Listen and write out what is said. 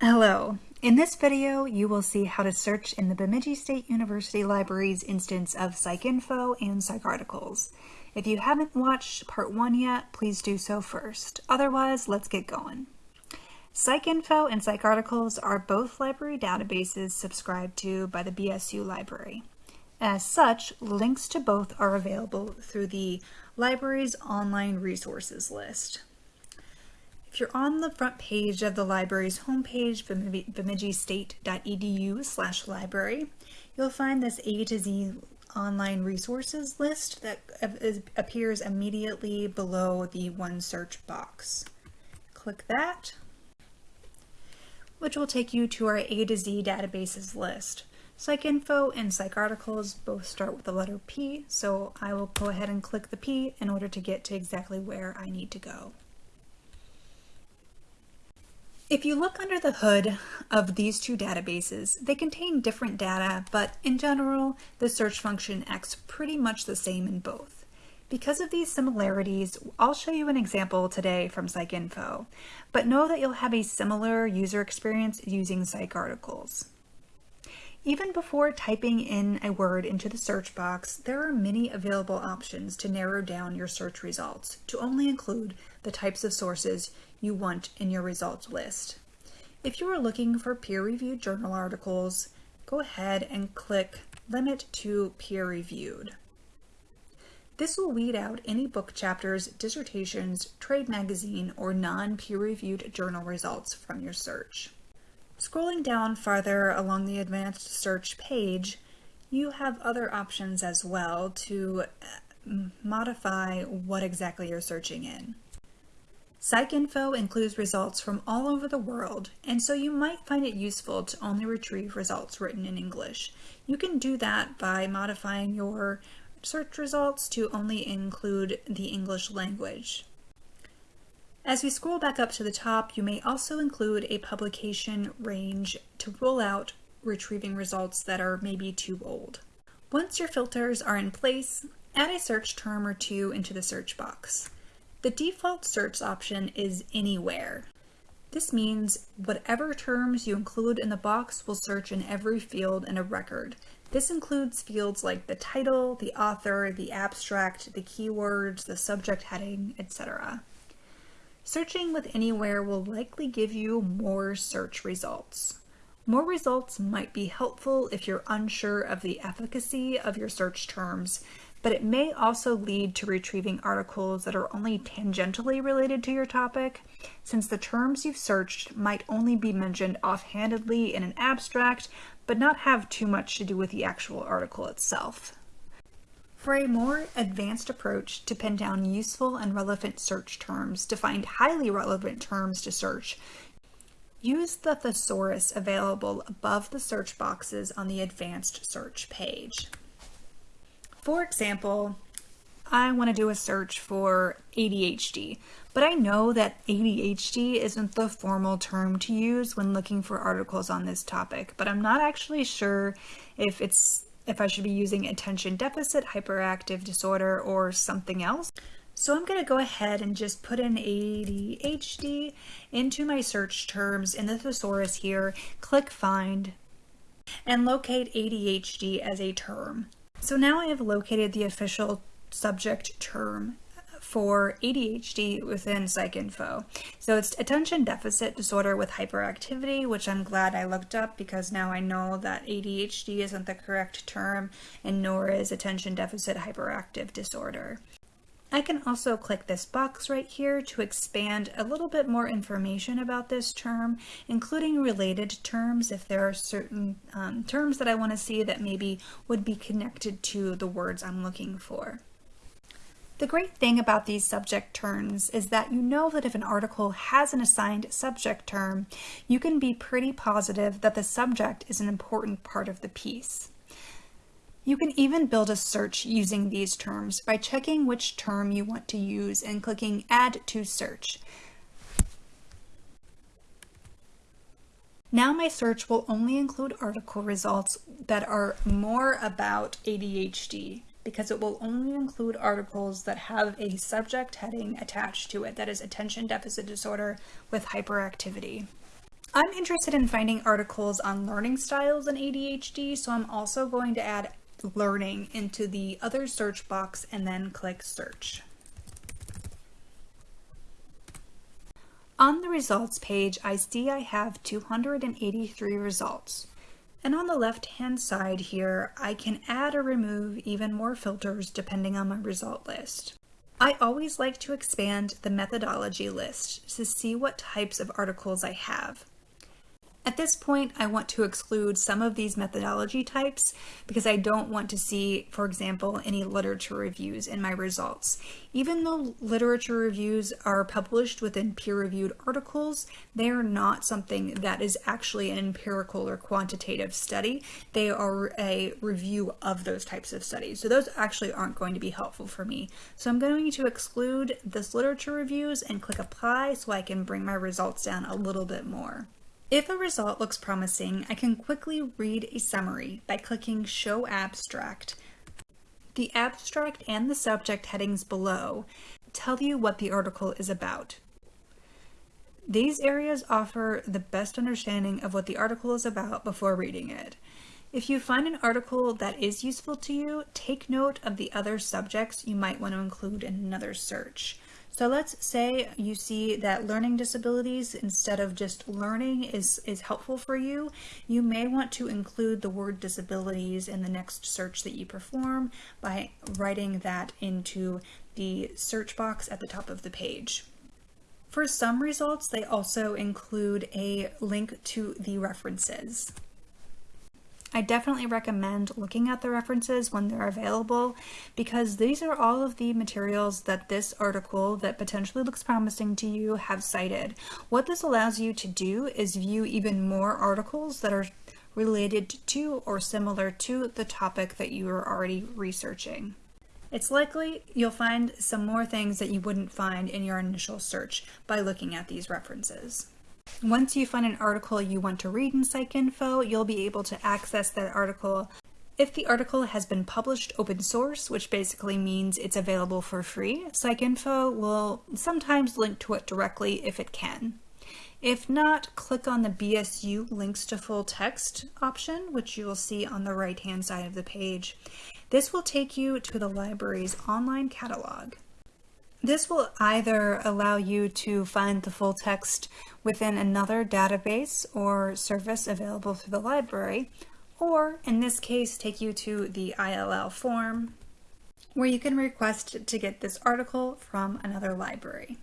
Hello. In this video, you will see how to search in the Bemidji State University Library's instance of PsycInfo and PsycArticles. If you haven't watched part one yet, please do so first. Otherwise, let's get going. PsycInfo and PsycArticles are both library databases subscribed to by the BSU Library. As such, links to both are available through the library's online resources list. If you're on the front page of the library's homepage, bemidjistate.edu slash library, you'll find this A to Z online resources list that appears immediately below the one search box. Click that, which will take you to our A to Z databases list. PsycInfo and PsycArticles both start with the letter P, so I will go ahead and click the P in order to get to exactly where I need to go. If you look under the hood of these two databases, they contain different data, but in general, the search function acts pretty much the same in both. Because of these similarities, I'll show you an example today from PsycInfo, but know that you'll have a similar user experience using PsycArticles. Even before typing in a word into the search box, there are many available options to narrow down your search results to only include the types of sources you want in your results list. If you are looking for peer-reviewed journal articles, go ahead and click Limit to Peer-Reviewed. This will weed out any book chapters, dissertations, trade magazine, or non-peer-reviewed journal results from your search. Scrolling down farther along the advanced search page, you have other options as well to uh, modify what exactly you're searching in. PsycInfo includes results from all over the world, and so you might find it useful to only retrieve results written in English. You can do that by modifying your search results to only include the English language. As we scroll back up to the top, you may also include a publication range to rule out retrieving results that are maybe too old. Once your filters are in place, add a search term or two into the search box. The default search option is anywhere. This means whatever terms you include in the box will search in every field in a record. This includes fields like the title, the author, the abstract, the keywords, the subject heading, etc. Searching with Anywhere will likely give you more search results. More results might be helpful if you're unsure of the efficacy of your search terms, but it may also lead to retrieving articles that are only tangentially related to your topic, since the terms you've searched might only be mentioned offhandedly in an abstract, but not have too much to do with the actual article itself. For a more advanced approach to pin down useful and relevant search terms to find highly relevant terms to search, use the thesaurus available above the search boxes on the advanced search page. For example, I want to do a search for ADHD, but I know that ADHD isn't the formal term to use when looking for articles on this topic, but I'm not actually sure if it's if I should be using attention deficit hyperactive disorder or something else. So I'm going to go ahead and just put in ADHD into my search terms in the thesaurus here, click find, and locate ADHD as a term. So now I have located the official subject term for ADHD within PsycInfo. So it's attention deficit disorder with hyperactivity, which I'm glad I looked up because now I know that ADHD isn't the correct term and nor is attention deficit hyperactive disorder. I can also click this box right here to expand a little bit more information about this term, including related terms if there are certain um, terms that I want to see that maybe would be connected to the words I'm looking for. The great thing about these subject terms is that you know that if an article has an assigned subject term, you can be pretty positive that the subject is an important part of the piece. You can even build a search using these terms by checking which term you want to use and clicking Add to Search. Now my search will only include article results that are more about ADHD because it will only include articles that have a subject heading attached to it that is attention deficit disorder with hyperactivity. I'm interested in finding articles on learning styles in ADHD, so I'm also going to add learning into the other search box and then click search. On the results page, I see I have 283 results. And on the left hand side here, I can add or remove even more filters depending on my result list. I always like to expand the methodology list to see what types of articles I have. At this point, I want to exclude some of these methodology types because I don't want to see, for example, any literature reviews in my results. Even though literature reviews are published within peer-reviewed articles, they are not something that is actually an empirical or quantitative study. They are a review of those types of studies. So those actually aren't going to be helpful for me. So I'm going to exclude this literature reviews and click apply so I can bring my results down a little bit more. If a result looks promising, I can quickly read a summary by clicking Show Abstract. The abstract and the subject headings below tell you what the article is about. These areas offer the best understanding of what the article is about before reading it. If you find an article that is useful to you, take note of the other subjects you might want to include in another search. So let's say you see that learning disabilities instead of just learning is, is helpful for you. You may want to include the word disabilities in the next search that you perform by writing that into the search box at the top of the page. For some results, they also include a link to the references. I definitely recommend looking at the references when they're available because these are all of the materials that this article that potentially looks promising to you have cited. What this allows you to do is view even more articles that are related to or similar to the topic that you are already researching. It's likely you'll find some more things that you wouldn't find in your initial search by looking at these references. Once you find an article you want to read in PsycInfo, you'll be able to access that article if the article has been published open source, which basically means it's available for free, PsycInfo will sometimes link to it directly if it can. If not, click on the BSU links to full text option, which you will see on the right hand side of the page. This will take you to the library's online catalog. This will either allow you to find the full text within another database or service available through the library, or in this case, take you to the ILL form where you can request to get this article from another library.